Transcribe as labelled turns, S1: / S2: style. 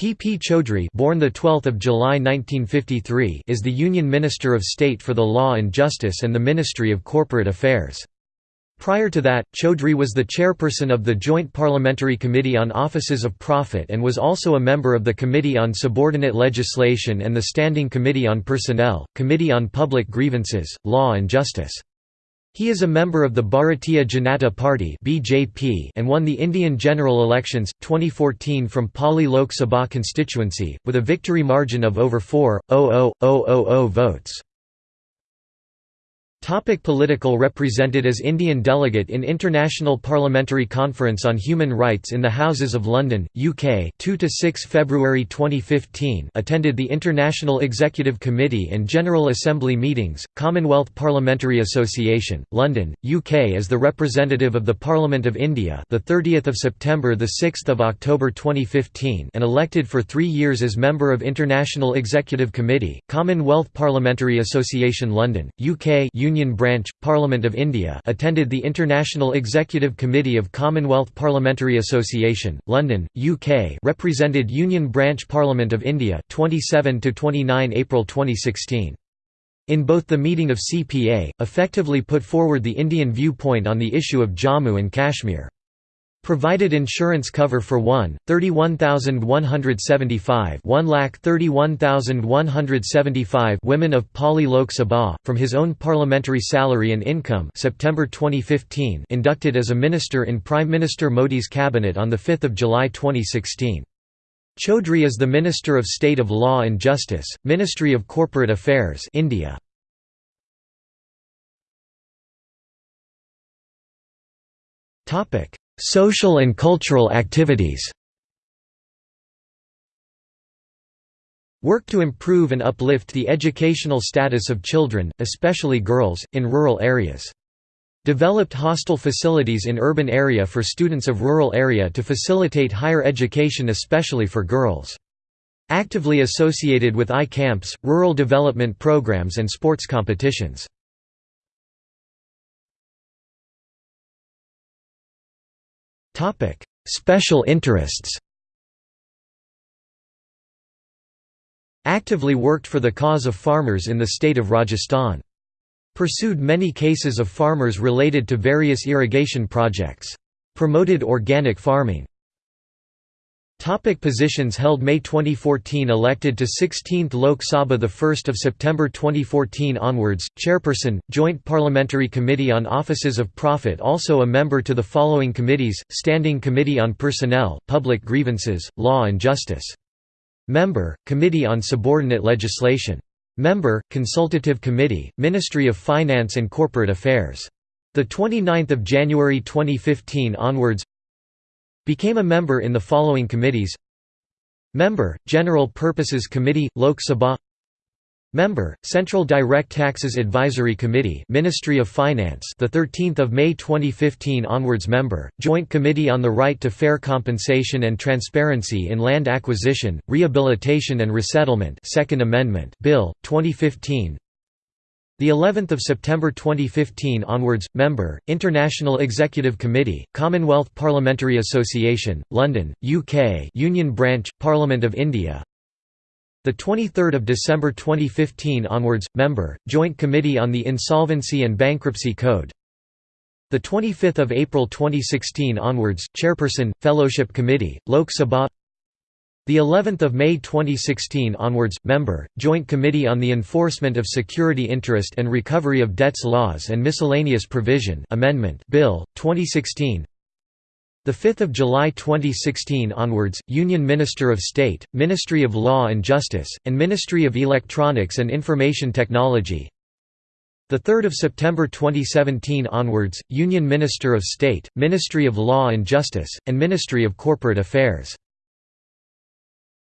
S1: P. P. Chaudhry born the 12th of July 1953 is the Union Minister of State for the Law and Justice and the Ministry of Corporate Affairs. Prior to that, Chaudhry was the chairperson of the Joint Parliamentary Committee on Offices of Profit and was also a member of the Committee on Subordinate Legislation and the Standing Committee on Personnel, Committee on Public Grievances, Law and Justice. He is a member of the Bharatiya Janata Party (BJP) and won the Indian general elections 2014 from Pali Lok Sabha constituency with a victory margin of over 4.00000 votes. Topic political Represented as Indian delegate in International Parliamentary Conference on Human Rights in the Houses of London, UK 2–6 February 2015 attended the International Executive Committee and General Assembly meetings, Commonwealth Parliamentary Association, London, UK as the representative of the Parliament of India the 30th of September the 6th of October 2015 and elected for 3 years as member of International Executive Committee, Commonwealth Parliamentary Association London, UK Union Branch, Parliament of India attended the International Executive Committee of Commonwealth Parliamentary Association, London, UK represented Union Branch Parliament of India 27–29 April 2016. In both the meeting of CPA, effectively put forward the Indian viewpoint on the issue of Jammu and Kashmir. Provided insurance cover for 1, 31,175 1,31,175 women of Pali Lok Sabha, from his own parliamentary salary and income September 2015 inducted as a minister in Prime Minister Modi's cabinet on the 5 July 2016. Chaudhry is the Minister of State of Law and Justice, Ministry of Corporate Affairs India. Topic Social and cultural activities Work to improve and uplift the educational status of children, especially girls, in rural areas. Developed hostel facilities in urban area for students of rural area to facilitate higher education especially for girls. Actively associated with I-camps, rural development programs and sports competitions. Special interests Actively worked for the cause of farmers in the state of Rajasthan. Pursued many cases of farmers related to various irrigation projects. Promoted organic farming. Topic positions held May 2014 elected to 16th Lok Sabha 1 September 2014 onwards, Chairperson, Joint Parliamentary Committee on Offices of Profit also a member to the following committees, Standing Committee on Personnel, Public Grievances, Law and Justice. Member, Committee on Subordinate Legislation. Member, Consultative Committee, Ministry of Finance and Corporate Affairs. 29 January 2015 onwards Became a member in the following committees. Member, General Purposes Committee, Lok Sabha. Member, Central Direct Taxes Advisory Committee Ministry of Finance the 13th of May 2015 onwards member Joint Committee on the Right to Fair Compensation and Transparency in Land Acquisition Rehabilitation and Resettlement Second Amendment Bill 2015 the 11th of September 2015 onwards, member, International Executive Committee, Commonwealth Parliamentary Association, London, UK Union Branch, Parliament of India. The 23rd of December 2015 onwards, member, Joint Committee on the Insolvency and Bankruptcy Code. The 25th of April 2016 onwards, Chairperson, Fellowship Committee, Lok Sabha the 11th of May 2016 onwards, member, Joint Committee on the Enforcement of Security Interest and Recovery of Debts Laws and Miscellaneous Provision Amendment Bill 2016. The 5th of July 2016 onwards, Union Minister of State, Ministry of Law and Justice, and Ministry of Electronics and Information Technology. The 3rd of September 2017 onwards, Union Minister of State, Ministry of Law and Justice, and Ministry of Corporate Affairs.